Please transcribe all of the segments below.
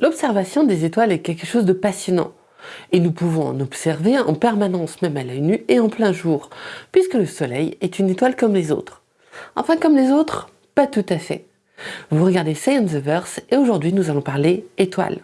L'observation des étoiles est quelque chose de passionnant. Et nous pouvons en observer en permanence, même à l'œil nu et en plein jour, puisque le Soleil est une étoile comme les autres. Enfin comme les autres, pas tout à fait. Vous regardez Science the Verse et aujourd'hui nous allons parler étoiles.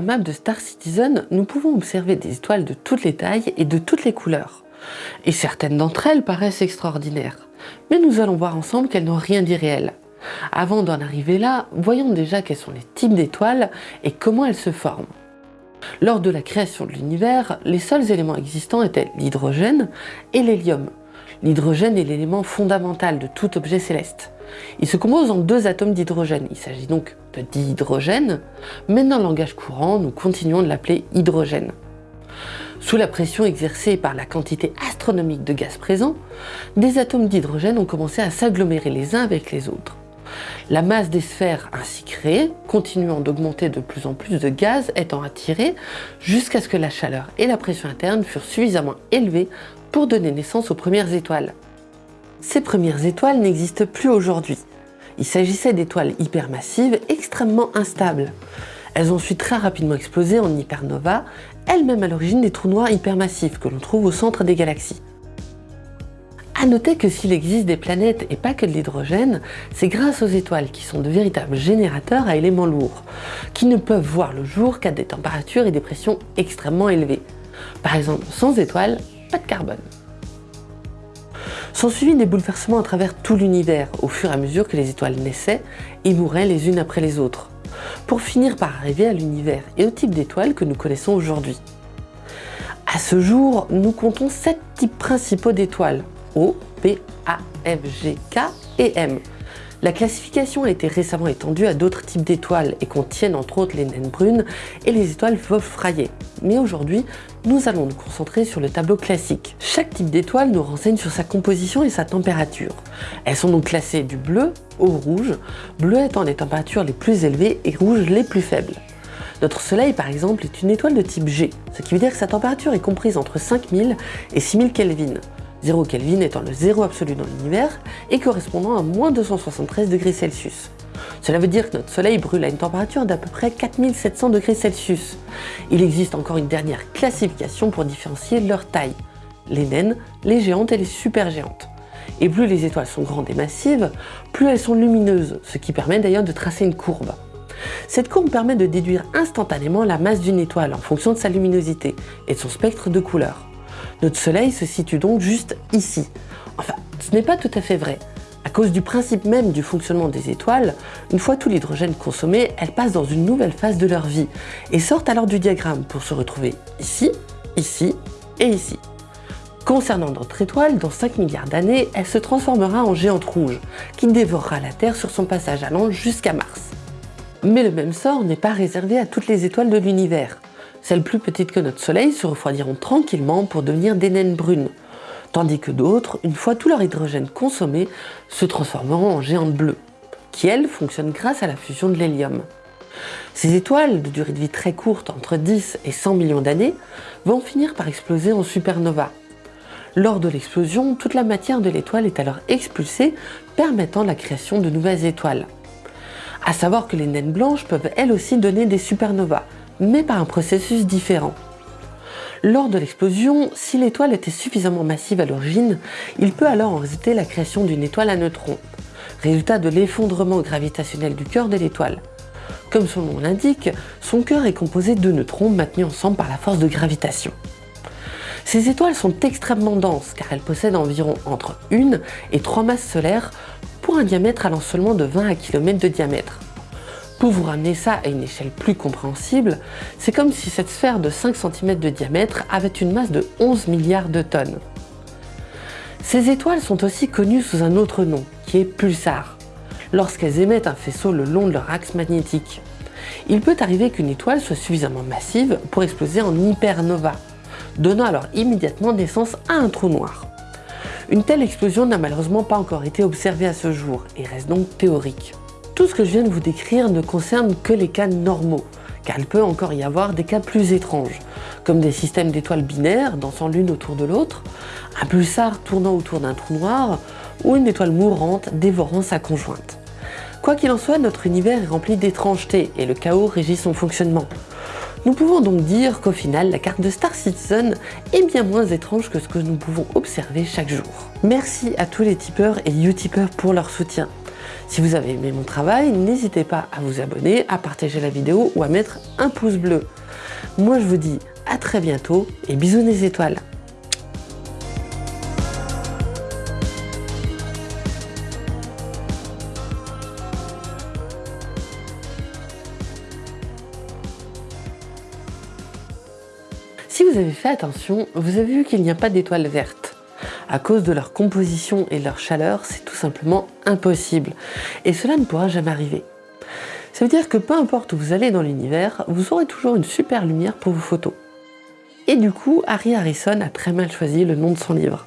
Map de Star Citizen, nous pouvons observer des étoiles de toutes les tailles et de toutes les couleurs. Et certaines d'entre elles paraissent extraordinaires. Mais nous allons voir ensemble qu'elles n'ont rien d'irréel. Avant d'en arriver là, voyons déjà quels sont les types d'étoiles et comment elles se forment. Lors de la création de l'univers, les seuls éléments existants étaient l'hydrogène et l'hélium. L'hydrogène est l'élément fondamental de tout objet céleste. Il se compose en deux atomes d'hydrogène. Il s'agit donc de dihydrogène, mais dans le langage courant, nous continuons de l'appeler hydrogène. Sous la pression exercée par la quantité astronomique de gaz présent, des atomes d'hydrogène ont commencé à s'agglomérer les uns avec les autres. La masse des sphères ainsi créées, continuant d'augmenter de plus en plus de gaz étant attiré jusqu'à ce que la chaleur et la pression interne furent suffisamment élevées pour donner naissance aux premières étoiles. Ces premières étoiles n'existent plus aujourd'hui. Il s'agissait d'étoiles hypermassives extrêmement instables. Elles ont ensuite très rapidement explosé en hypernova, elles-mêmes à l'origine des trous noirs hypermassifs que l'on trouve au centre des galaxies. A noter que s'il existe des planètes et pas que de l'hydrogène, c'est grâce aux étoiles qui sont de véritables générateurs à éléments lourds, qui ne peuvent voir le jour qu'à des températures et des pressions extrêmement élevées. Par exemple, sans étoiles, de carbone. Sont suivis des bouleversements à travers tout l'univers au fur et à mesure que les étoiles naissaient et mouraient les unes après les autres, pour finir par arriver à l'univers et au type d'étoiles que nous connaissons aujourd'hui. À ce jour, nous comptons sept types principaux d'étoiles, O, P, A, F, G, K et M, la classification a été récemment étendue à d'autres types d'étoiles et contiennent entre autres les naines brunes et les étoiles Wolf-Rayet. Mais aujourd'hui, nous allons nous concentrer sur le tableau classique. Chaque type d'étoile nous renseigne sur sa composition et sa température. Elles sont donc classées du bleu au rouge, bleu étant les températures les plus élevées et rouge les plus faibles. Notre Soleil, par exemple, est une étoile de type G, ce qui veut dire que sa température est comprise entre 5000 et 6000 Kelvin. 0 Kelvin étant le zéro absolu dans l'univers et correspondant à moins 273 degrés Celsius. Cela veut dire que notre Soleil brûle à une température d'à peu près 4700 degrés Celsius. Il existe encore une dernière classification pour différencier leur taille, les naines, les géantes et les supergéantes. Et plus les étoiles sont grandes et massives, plus elles sont lumineuses, ce qui permet d'ailleurs de tracer une courbe. Cette courbe permet de déduire instantanément la masse d'une étoile en fonction de sa luminosité et de son spectre de couleurs. Notre Soleil se situe donc juste ici. Enfin, ce n'est pas tout à fait vrai. À cause du principe même du fonctionnement des étoiles, une fois tout l'hydrogène consommé, elles passent dans une nouvelle phase de leur vie et sortent alors du diagramme pour se retrouver ici, ici et ici. Concernant notre étoile, dans 5 milliards d'années, elle se transformera en géante rouge, qui dévorera la Terre sur son passage allant jusqu'à Mars. Mais le même sort n'est pas réservé à toutes les étoiles de l'univers. Celles plus petites que notre Soleil se refroidiront tranquillement pour devenir des naines brunes, tandis que d'autres, une fois tout leur hydrogène consommé, se transformeront en géantes bleues, qui elles fonctionnent grâce à la fusion de l'hélium. Ces étoiles, de durée de vie très courte, entre 10 et 100 millions d'années, vont finir par exploser en supernova. Lors de l'explosion, toute la matière de l'étoile est alors expulsée, permettant la création de nouvelles étoiles. À savoir que les naines blanches peuvent elles aussi donner des supernovas, mais par un processus différent. Lors de l'explosion, si l'étoile était suffisamment massive à l'origine, il peut alors en résulter la création d'une étoile à neutrons, résultat de l'effondrement gravitationnel du cœur de l'étoile. Comme son nom l'indique, son cœur est composé de neutrons maintenus ensemble par la force de gravitation. Ces étoiles sont extrêmement denses car elles possèdent environ entre 1 et 3 masses solaires pour un diamètre allant seulement de 20 à km de diamètre. Pour vous ramener ça à une échelle plus compréhensible, c'est comme si cette sphère de 5 cm de diamètre avait une masse de 11 milliards de tonnes. Ces étoiles sont aussi connues sous un autre nom, qui est pulsar. lorsqu'elles émettent un faisceau le long de leur axe magnétique. Il peut arriver qu'une étoile soit suffisamment massive pour exploser en hypernova, donnant alors immédiatement naissance à un trou noir. Une telle explosion n'a malheureusement pas encore été observée à ce jour et reste donc théorique. Tout ce que je viens de vous décrire ne concerne que les cas normaux, car il peut encore y avoir des cas plus étranges, comme des systèmes d'étoiles binaires dansant l'une autour de l'autre, un pulsar tournant autour d'un trou noir, ou une étoile mourante dévorant sa conjointe. Quoi qu'il en soit, notre univers est rempli d'étrangetés et le chaos régit son fonctionnement. Nous pouvons donc dire qu'au final, la carte de Star Citizen est bien moins étrange que ce que nous pouvons observer chaque jour. Merci à tous les tipeurs et utipeurs pour leur soutien. Si vous avez aimé mon travail, n'hésitez pas à vous abonner, à partager la vidéo ou à mettre un pouce bleu. Moi je vous dis à très bientôt et bisous les étoiles Si vous avez fait attention, vous avez vu qu'il n'y a pas d'étoiles vertes. À cause de leur composition et de leur chaleur, c'est tout simplement impossible. Et cela ne pourra jamais arriver. Ça veut dire que peu importe où vous allez dans l'univers, vous aurez toujours une super lumière pour vos photos. Et du coup, Harry Harrison a très mal choisi le nom de son livre.